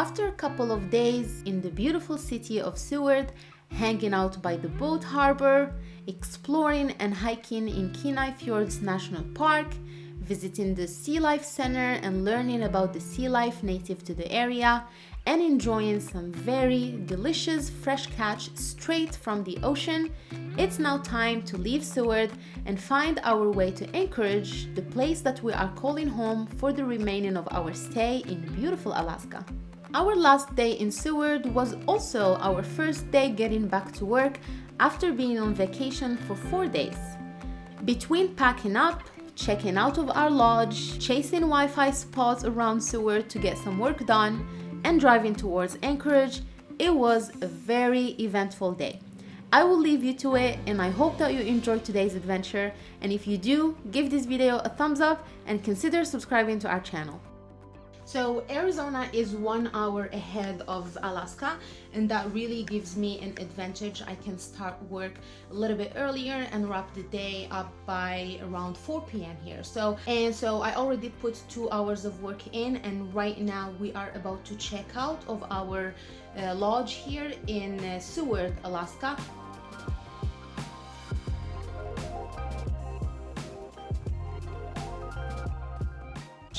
After a couple of days in the beautiful city of Seward, hanging out by the boat harbor, exploring and hiking in Kenai Fjords National Park, visiting the Sea Life Center and learning about the sea life native to the area, and enjoying some very delicious fresh catch straight from the ocean, it's now time to leave Seward and find our way to Anchorage, the place that we are calling home for the remaining of our stay in beautiful Alaska. Our last day in Seward was also our first day getting back to work after being on vacation for four days. Between packing up, checking out of our lodge, chasing Wi-Fi spots around Seward to get some work done, and driving towards Anchorage, it was a very eventful day. I will leave you to it and I hope that you enjoyed today's adventure and if you do, give this video a thumbs up and consider subscribing to our channel. So Arizona is one hour ahead of Alaska and that really gives me an advantage. I can start work a little bit earlier and wrap the day up by around 4 p.m. here. So and so I already put two hours of work in and right now we are about to check out of our uh, lodge here in uh, Seward, Alaska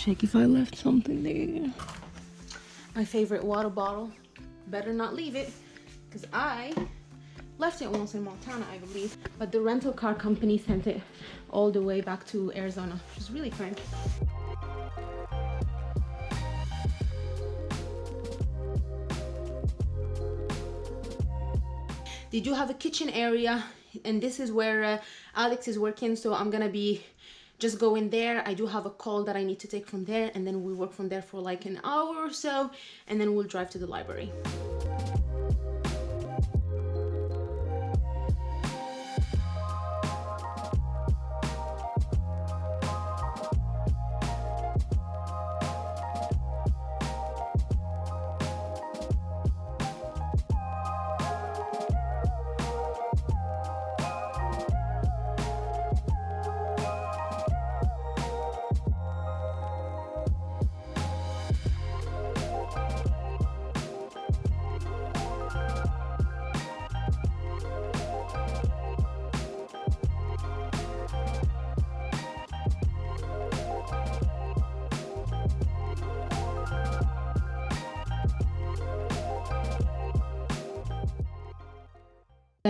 check if I left something there. My favorite water bottle. Better not leave it because I left it once in Montana, I believe. But the rental car company sent it all the way back to Arizona, which is really kind. They do have a kitchen area and this is where uh, Alex is working so I'm gonna be just go in there. I do have a call that i need to take from there and then we work from there for like an hour or so and then we'll drive to the library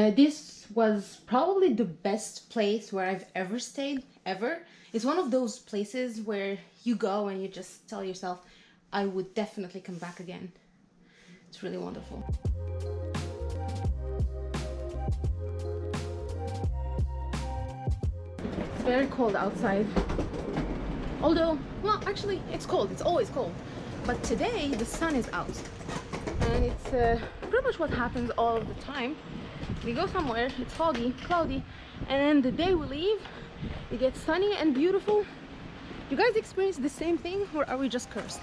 Uh, this was probably the best place where I've ever stayed, ever. It's one of those places where you go and you just tell yourself, I would definitely come back again. It's really wonderful. It's very cold outside. Although, well, actually, it's cold. It's always cold. But today, the sun is out. And it's uh, pretty much what happens all the time we go somewhere it's foggy cloudy and then the day we leave it gets sunny and beautiful. You guys experience the same thing or are we just cursed?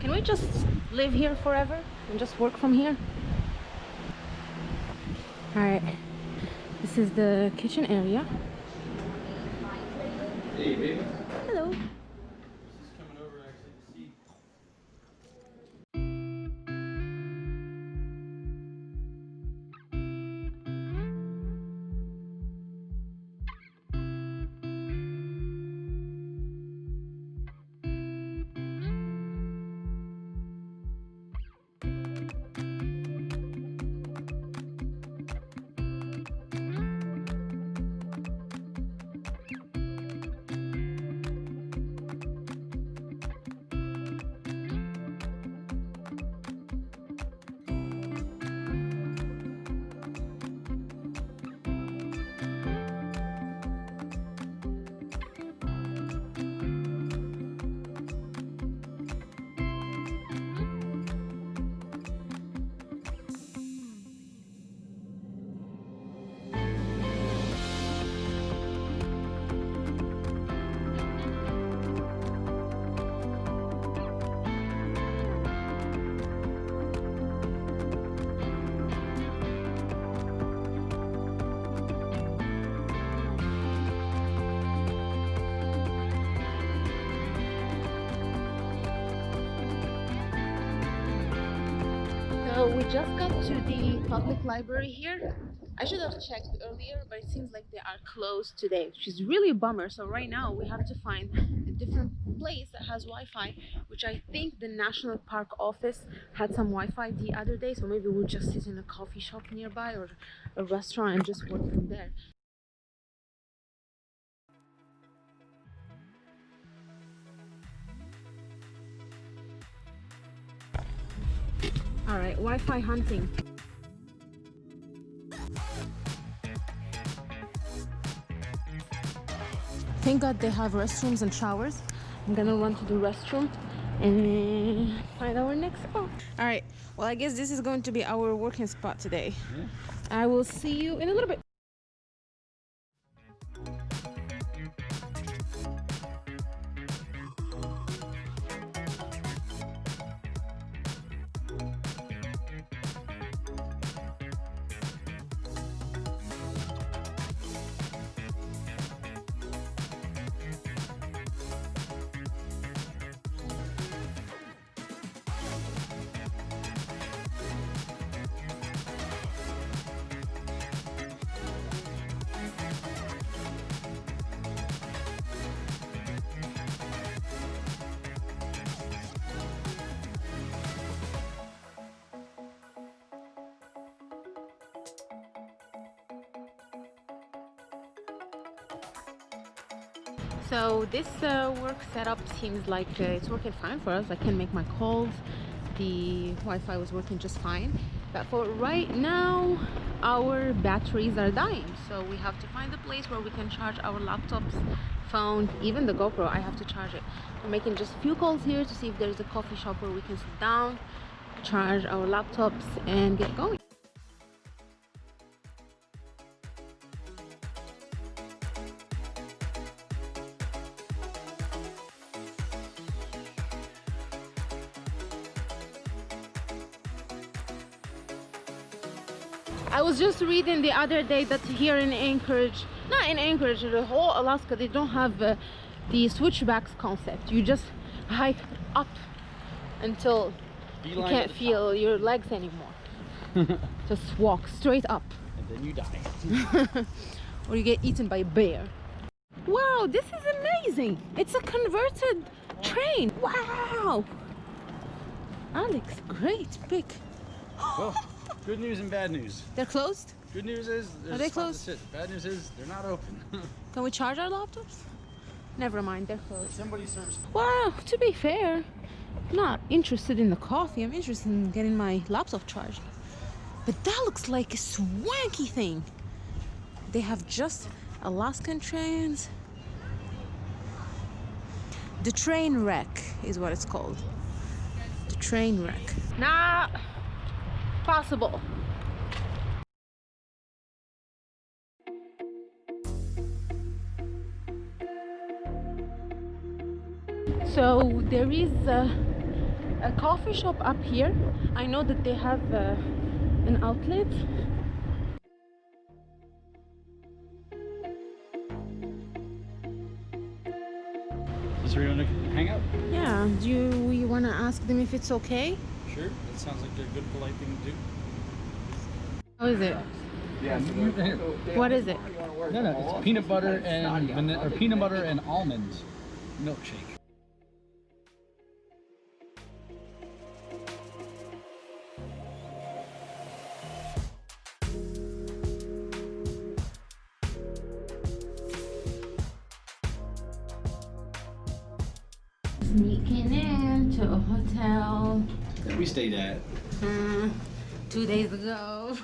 Can we just live here forever and just work from here? Alright, this is the kitchen area. Hey, baby. Hello. So we just got to the public library here. I should have checked earlier, but it seems like they are closed today, which is really a bummer. So right now we have to find a different place that has Wi-Fi, which I think the National Park office had some Wi-Fi the other day. So maybe we'll just sit in a coffee shop nearby or a restaurant and just work from there. All right, Wi-Fi hunting. Thank God they have restrooms and showers. I'm gonna run to the restroom and uh, find our next spot. All right, well, I guess this is going to be our working spot today. Yeah. I will see you in a little bit. So this uh, work setup seems like uh, it's working fine for us. I can make my calls. The Wi-Fi was working just fine. But for right now, our batteries are dying. So we have to find a place where we can charge our laptops, phone, even the GoPro. I have to charge it. We're making just a few calls here to see if there's a coffee shop where we can sit down, charge our laptops, and get going. I was just reading the other day that here in Anchorage, not in Anchorage, the whole Alaska, they don't have uh, the switchbacks concept. You just hike up until you can't feel your legs anymore. just walk straight up, and then you die. or you get eaten by a bear. Wow, this is amazing! It's a converted train. Wow! Alex, great, big. well, good news and bad news. They're closed. Good news is there's they a spot to closed? sit. Bad news is they're not open. Can we charge our laptops? Never mind, they're closed. Somebody serves. Well, to be fair, I'm not interested in the coffee. I'm interested in getting my laptop charged. But that looks like a swanky thing. They have just Alaskan trains. The train wreck is what it's called. The train wreck. Not possible. So there is a, a coffee shop up here. I know that they have uh, an outlet. Is there anyone to hang out? Yeah, do you, you want to ask them if it's okay? Sure. That sounds like a good, polite thing to do. How is it? Yeah. What is it? No, no. It's peanut butter and vanilla, or peanut butter and almonds milkshake. Sneaking into a hotel That we stayed at. uh, two days ago.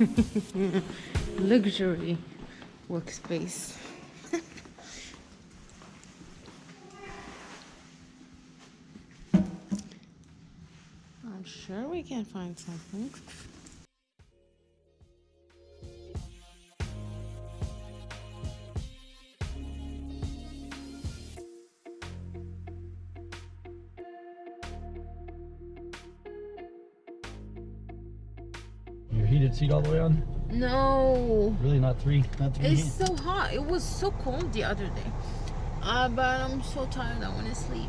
Luxury workspace. I'm sure we can find something. Heated seat all the way on? No, Really, not three, not three. it's so hot. It was so cold the other day. Uh, but I'm so tired. I want to sleep.